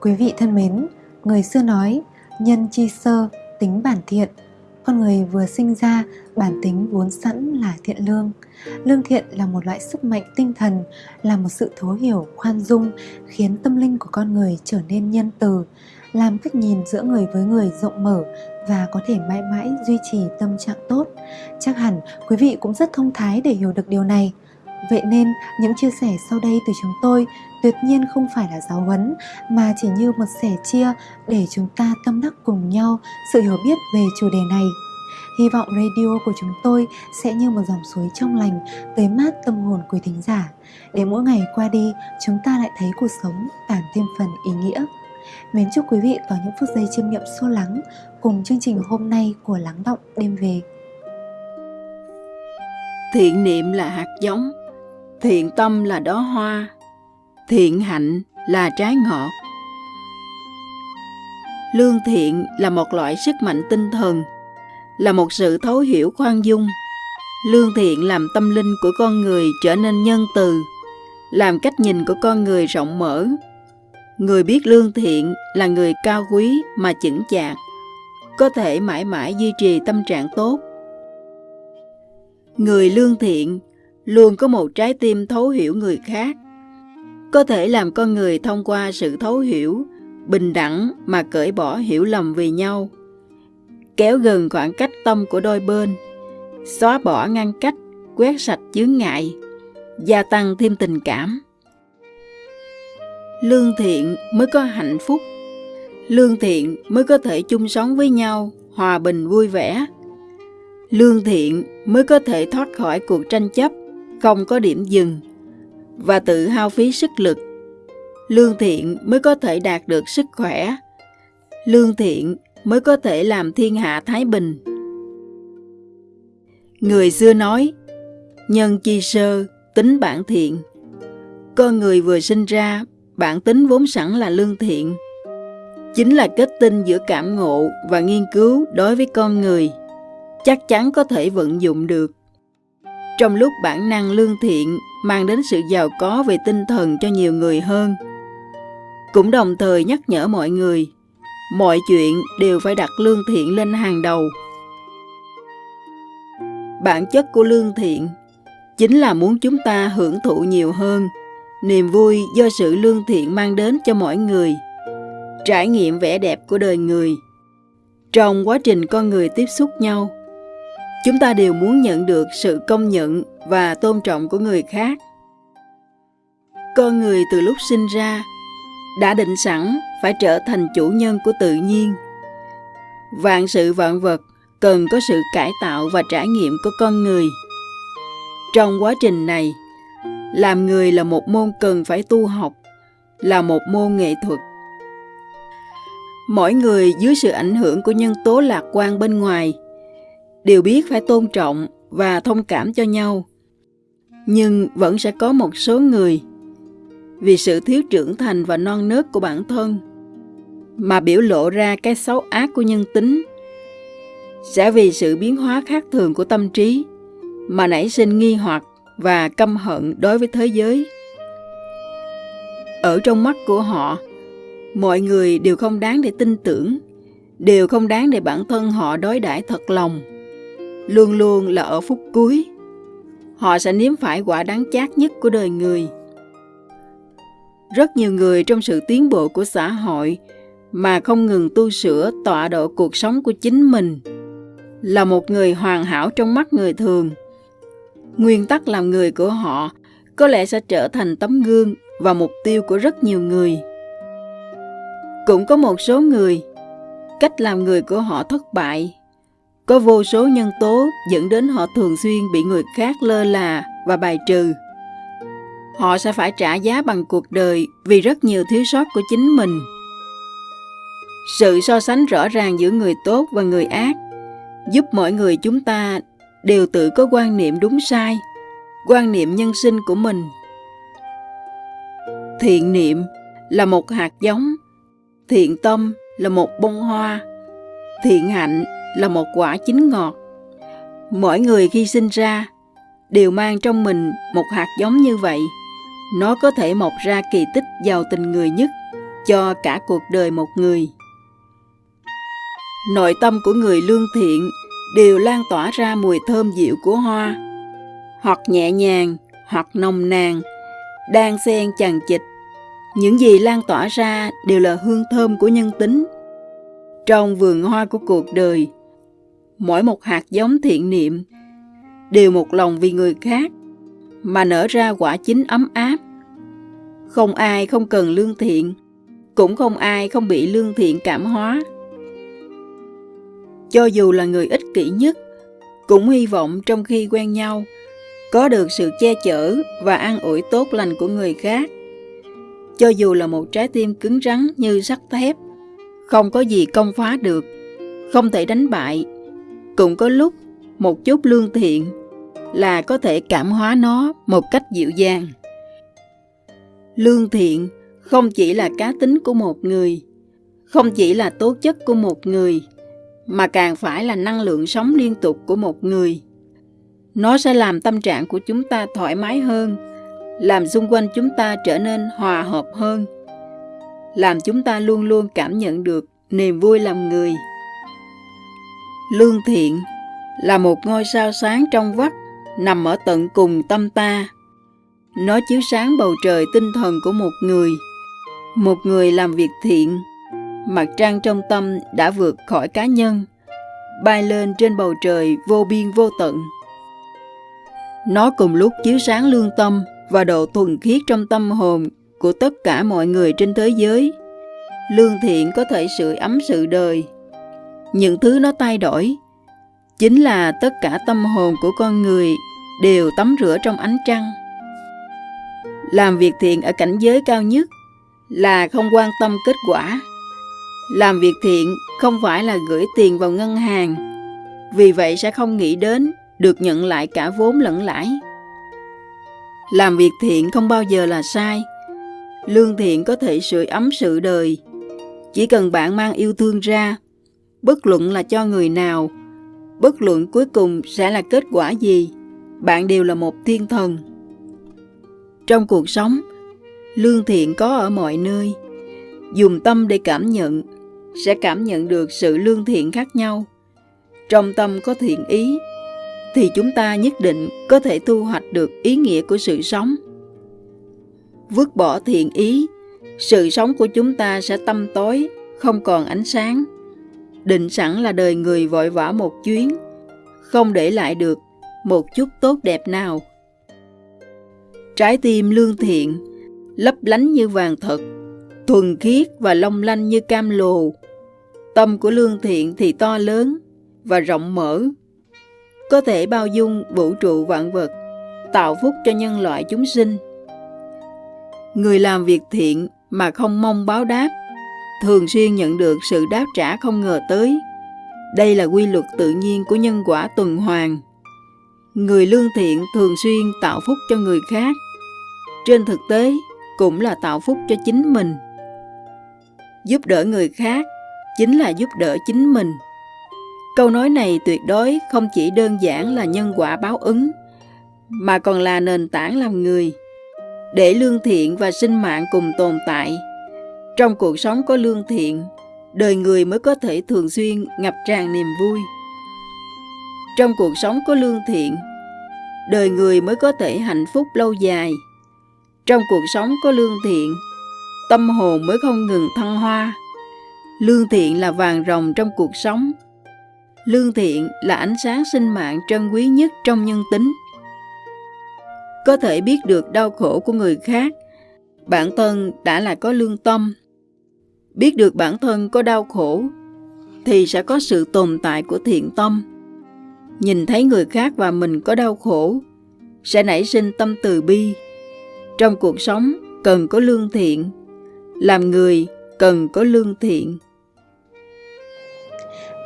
Quý vị thân mến, người xưa nói nhân chi sơ, tính bản thiện. Con người vừa sinh ra, bản tính vốn sẵn là thiện lương. Lương thiện là một loại sức mạnh tinh thần, là một sự thấu hiểu, khoan dung, khiến tâm linh của con người trở nên nhân từ, làm cách nhìn giữa người với người rộng mở và có thể mãi mãi duy trì tâm trạng tốt. Chắc hẳn quý vị cũng rất thông thái để hiểu được điều này. Vậy nên những chia sẻ sau đây từ chúng tôi tuyệt nhiên không phải là giáo huấn mà chỉ như một sẻ chia để chúng ta tâm đắc cùng nhau sự hiểu biết về chủ đề này. Hy vọng radio của chúng tôi sẽ như một dòng suối trong lành tới mát tâm hồn quý thính giả để mỗi ngày qua đi chúng ta lại thấy cuộc sống càng thêm phần ý nghĩa. Mến chúc quý vị có những phút giây chiêm nghiệm sâu lắng cùng chương trình hôm nay của Lắng Động Đêm Về. Thiện niệm là hạt giống, thiện tâm là đóa hoa, thiện hạnh là trái ngọt. Lương thiện là một loại sức mạnh tinh thần, là một sự thấu hiểu khoan dung. Lương thiện làm tâm linh của con người trở nên nhân từ, làm cách nhìn của con người rộng mở, Người biết lương thiện là người cao quý mà chững chạc, có thể mãi mãi duy trì tâm trạng tốt. Người lương thiện luôn có một trái tim thấu hiểu người khác, có thể làm con người thông qua sự thấu hiểu, bình đẳng mà cởi bỏ hiểu lầm vì nhau, kéo gần khoảng cách tâm của đôi bên, xóa bỏ ngăn cách, quét sạch chướng ngại, gia tăng thêm tình cảm. Lương thiện mới có hạnh phúc. Lương thiện mới có thể chung sống với nhau hòa bình vui vẻ. Lương thiện mới có thể thoát khỏi cuộc tranh chấp không có điểm dừng và tự hao phí sức lực. Lương thiện mới có thể đạt được sức khỏe. Lương thiện mới có thể làm thiên hạ thái bình. Người xưa nói, nhân chi sơ, tính bản thiện. Con người vừa sinh ra, bản tính vốn sẵn là lương thiện. Chính là kết tinh giữa cảm ngộ và nghiên cứu đối với con người, chắc chắn có thể vận dụng được trong lúc bản năng lương thiện, mang đến sự giàu có về tinh thần cho nhiều người hơn. Cũng đồng thời nhắc nhở mọi người, mọi chuyện đều phải đặt lương thiện lên hàng đầu. Bản chất của lương thiện chính là muốn chúng ta hưởng thụ nhiều hơn. Niềm vui do sự lương thiện mang đến cho mỗi người. Trải nghiệm vẻ đẹp của đời người. Trong quá trình con người tiếp xúc nhau chúng ta đều muốn nhận được sự công nhận và tôn trọng của người khác. Con người từ lúc sinh ra đã định sẵn phải trở thành chủ nhân của tự nhiên. Vạn sự vạn vật cần có sự cải tạo và trải nghiệm của con người. Trong quá trình này, làm người là một môn cần phải tu học, là một môn nghệ thuật. Mỗi người dưới sự ảnh hưởng của nhân tố lạc quan bên ngoài đều biết phải tôn trọng và thông cảm cho nhau nhưng vẫn sẽ có một số người vì sự thiếu trưởng thành và non nớt của bản thân mà biểu lộ ra cái xấu ác của nhân tính sẽ vì sự biến hóa khác thường của tâm trí mà nảy sinh nghi hoặc và căm hận đối với thế giới. Ở trong mắt của họ, mọi người đều không đáng để tin tưởng, đều không đáng để bản thân họ đối đãi thật lòng. Luôn luôn là ở phút cuối, họ sẽ nếm phải quả đáng chát nhất của đời người. Rất nhiều người trong sự tiến bộ của xã hội mà không ngừng tu sửa tọa độ cuộc sống của chính mình là một người hoàn hảo trong mắt người thường – nguyên tắc làm người của họ có lẽ sẽ trở thành tấm gương và mục tiêu của rất nhiều người. Cũng có một số người cách làm người của họ thất bại có vô số nhân tố dẫn đến họ thường xuyên bị người khác lơ là và bài trừ. Họ sẽ phải trả giá bằng cuộc đời vì rất nhiều thiếu sót của chính mình. Sự so sánh rõ ràng giữa người tốt và người ác giúp mọi người chúng ta đều tự có quan niệm đúng sai, quan niệm nhân sinh của mình. Thiện niệm là một hạt giống, thiện tâm là một bông hoa, thiện hạnh là một quả chín ngọt mỗi người khi sinh ra đều mang trong mình một hạt giống như vậy nó có thể mọc ra kỳ tích giàu tình người nhất cho cả cuộc đời một người. Nội tâm của người lương thiện đều lan tỏa ra mùi thơm dịu của hoa, hoặc nhẹ nhàng, hoặc nồng nàn, đang xen chằng chịt. Những gì lan tỏa ra đều là hương thơm của nhân tính. Trong vườn hoa của cuộc đời, mỗi một hạt giống thiện niệm đều một lòng vì người khác mà nở ra quả chính ấm áp. Không ai không cần lương thiện, cũng không ai không bị lương thiện cảm hóa. Cho dù là người ích kỷ nhất, cũng hy vọng trong khi quen nhau, có được sự che chở và an ủi tốt lành của người khác. Cho dù là một trái tim cứng rắn như sắt thép, không có gì công phá được, không thể đánh bại, cũng có lúc một chút lương thiện là có thể cảm hóa nó một cách dịu dàng. Lương thiện không chỉ là cá tính của một người, không chỉ là tố chất của một người, mà càng phải là năng lượng sống liên tục của một người. Nó sẽ làm tâm trạng của chúng ta thoải mái hơn, làm xung quanh chúng ta trở nên hòa hợp hơn, làm chúng ta luôn luôn cảm nhận được niềm vui làm người. Lương thiện là một ngôi sao sáng trong vắt nằm ở tận cùng tâm ta. Nó chiếu sáng bầu trời tinh thần của một người. Một người làm việc thiện, mặt trăng trong tâm đã vượt khỏi cá nhân, bay lên trên bầu trời vô biên vô tận. Nó cùng lúc chiếu sáng lương tâm và độ thuần khiết trong tâm hồn của tất cả mọi người trên thế giới. Lương thiện có thể sưởi ấm sự đời. Những thứ nó thay đổi chính là tất cả tâm hồn của con người đều tắm rửa trong ánh trăng. Làm việc thiện ở cảnh giới cao nhất là không quan tâm kết quả. Làm việc thiện không phải là gửi tiền vào ngân hàng, vì vậy sẽ không nghĩ đến được nhận lại cả vốn lẫn lãi. Làm việc thiện không bao giờ là sai. Lương thiện có thể sưởi ấm sự đời. Chỉ cần bạn mang yêu thương ra, bất luận là cho người nào, bất luận cuối cùng sẽ là kết quả gì, bạn đều là một thiên thần. Trong cuộc sống, lương thiện có ở mọi nơi. Dùng tâm để cảm nhận, sẽ cảm nhận được sự lương thiện khác nhau. Trong tâm có thiện ý, thì chúng ta nhất định có thể thu hoạch được ý nghĩa của sự sống. Vứt bỏ thiện ý, sự sống của chúng ta sẽ tâm tối, không còn ánh sáng. Định sẵn là đời người vội vã một chuyến, không để lại được một chút tốt đẹp nào. Trái tim lương thiện, lấp lánh như vàng thật, thuần khiết và long lanh như cam lồ. Tâm của lương thiện thì to lớn và rộng mở, có thể bao dung vũ trụ vạn vật, tạo phúc cho nhân loại chúng sinh. Người làm việc thiện mà không mong báo đáp, thường xuyên nhận được sự đáp trả không ngờ tới. Đây là quy luật tự nhiên của nhân quả tuần hoàn. Người lương thiện thường xuyên tạo phúc cho người khác. Trên thực tế, cũng là tạo phúc cho chính mình. Giúp đỡ người khác chính là giúp đỡ chính mình. Câu nói này tuyệt đối không chỉ đơn giản là nhân quả báo ứng, mà còn là nền tảng làm người. Để lương thiện và sinh mạng cùng tồn tại, trong cuộc sống có lương thiện, đời người mới có thể thường xuyên ngập tràn niềm vui. Trong cuộc sống có lương thiện, đời người mới có thể hạnh phúc lâu dài. Trong cuộc sống có lương thiện, tâm hồn mới không ngừng thăng hoa. Lương thiện là vàng rồng trong cuộc sống. Lương thiện là ánh sáng sinh mạng trân quý nhất trong nhân tính. Có thể biết được đau khổ của người khác, bản thân đã là có lương tâm. Biết được bản thân có đau khổ, thì sẽ có sự tồn tại của thiện tâm. Nhìn thấy người khác và mình có đau khổ sẽ nảy sinh tâm từ bi. Trong cuộc sống cần có lương thiện. Làm người cần có lương thiện.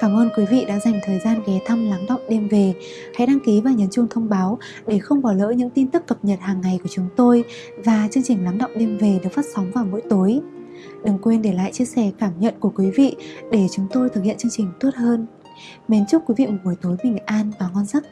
Cảm ơn quý vị đã dành thời gian ghé thăm lắng động đêm về. Hãy đăng ký và nhấn chuông thông báo để không bỏ lỡ những tin tức cập nhật hàng ngày của chúng tôi. Và chương trình lắng động đêm về được phát sóng vào mỗi tối. Đừng quên để lại chia sẻ cảm nhận của quý vị để chúng tôi thực hiện chương trình tốt hơn. Mến chúc quý vị một buổi tối bình an và ngon giấc.